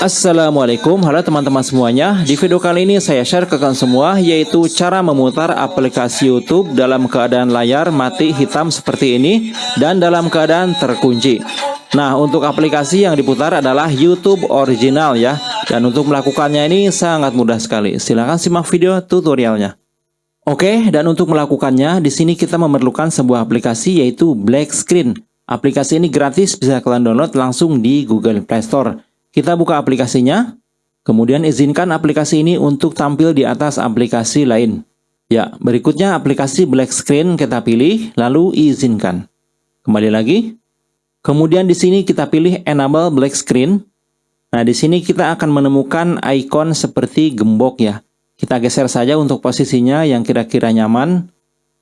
Assalamualaikum, halo teman-teman semuanya. Di video kali ini saya share ke kalian semua Yaitu cara memutar aplikasi YouTube dalam keadaan layar mati hitam seperti ini Dan dalam keadaan terkunci. Nah untuk aplikasi yang diputar adalah YouTube original ya. Dan untuk melakukannya ini sangat mudah sekali. Silahkan simak video tutorialnya. Oke, dan untuk melakukannya, di sini kita memerlukan sebuah aplikasi yaitu Black Screen. Aplikasi ini gratis, bisa kalian download langsung di Google Play Store. Kita buka aplikasinya, kemudian izinkan aplikasi ini untuk tampil di atas aplikasi lain. Ya, berikutnya aplikasi Black Screen kita pilih, lalu izinkan. Kembali lagi. Kemudian di sini kita pilih Enable Black Screen. Nah, di sini kita akan menemukan icon seperti gembok ya. Kita geser saja untuk posisinya yang kira-kira nyaman.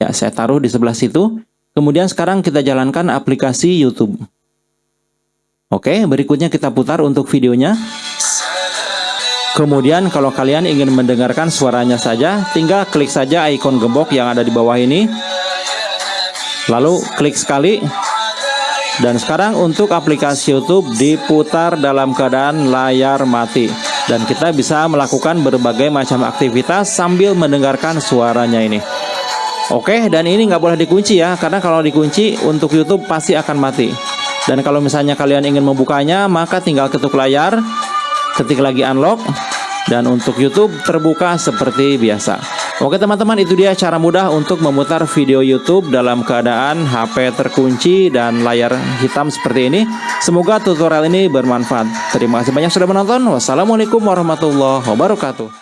Ya, saya taruh di sebelah situ. Kemudian sekarang kita jalankan aplikasi YouTube. Oke, berikutnya kita putar untuk videonya. Kemudian kalau kalian ingin mendengarkan suaranya saja, tinggal klik saja ikon gembok yang ada di bawah ini. Lalu klik sekali. Dan sekarang untuk aplikasi YouTube diputar dalam keadaan layar mati. Dan kita bisa melakukan berbagai macam aktivitas sambil mendengarkan suaranya ini. Oke, dan ini nggak boleh dikunci ya, karena kalau dikunci untuk YouTube pasti akan mati. Dan kalau misalnya kalian ingin membukanya, maka tinggal ketuk layar, ketik lagi unlock, dan untuk YouTube terbuka seperti biasa. Oke teman-teman, itu dia cara mudah untuk memutar video YouTube dalam keadaan HP terkunci dan layar hitam seperti ini. Semoga tutorial ini bermanfaat. Terima kasih banyak sudah menonton. Wassalamualaikum warahmatullahi wabarakatuh.